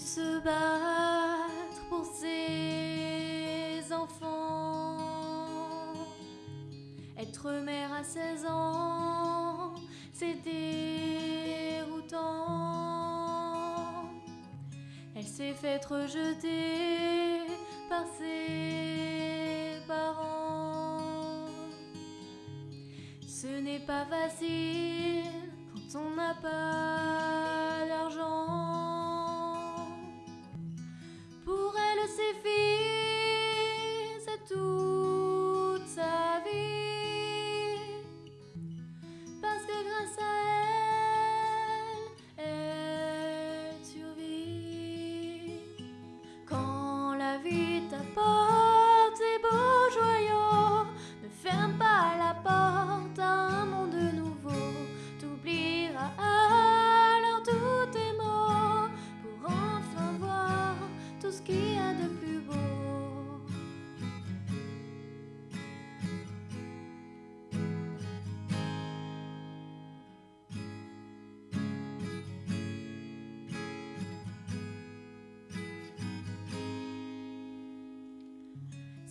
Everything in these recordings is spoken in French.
se battre pour ses enfants. Être mère à 16 ans, c'est déroutant. Elle s'est faite rejeter par ses parents. Ce n'est pas facile quand on n'a pas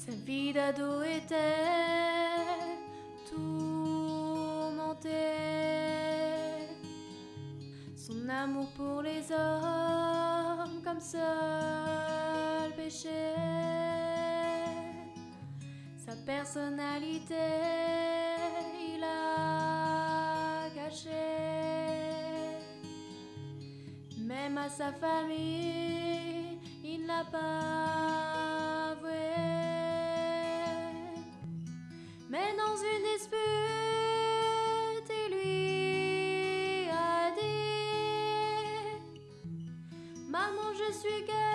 Sa vie d'ado était tourmentée. Son amour pour les hommes comme seul sa personnalité. Il a caché, même à sa famille, il n'a pas avoué. Mais dans une dispute, il lui a dit Maman, je suis gay.